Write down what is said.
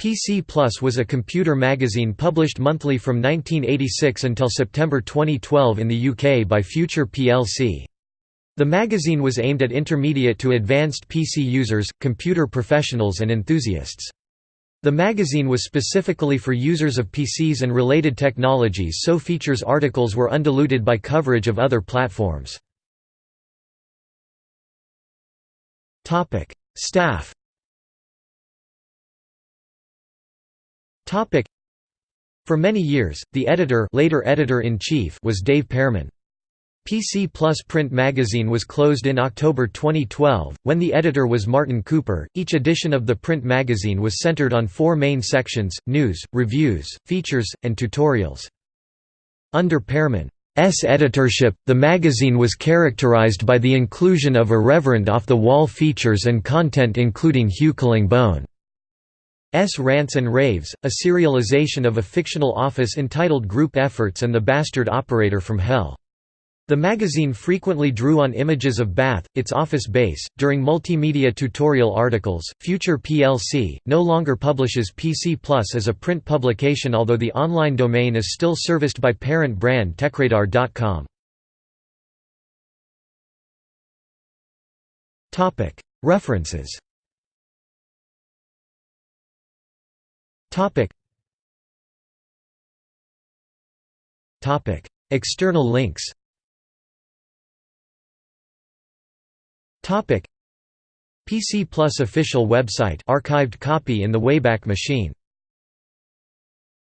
PC Plus was a computer magazine published monthly from 1986 until September 2012 in the UK by Future plc. The magazine was aimed at intermediate to advanced PC users, computer professionals and enthusiasts. The magazine was specifically for users of PCs and related technologies so features articles were undiluted by coverage of other platforms. Staff For many years, the editor, later editor-in-chief was Dave Pearman. PC Plus print magazine was closed in October 2012, when the editor was Martin Cooper. Each edition of the print magazine was centered on four main sections news, reviews, features, and tutorials. Under Pearman's editorship, the magazine was characterized by the inclusion of irreverent off the wall features and content including Hugh Bone. S. Rants and Raves, a serialization of a fictional office entitled Group Efforts and the Bastard Operator from Hell. The magazine frequently drew on images of Bath, its office base. During multimedia tutorial articles, Future plc no longer publishes PC Plus as a print publication, although the online domain is still serviced by parent brand TechRadar.com. Topic: References. Topic. Topic: External links. Topic PC Plus official website archived copy in the Wayback Machine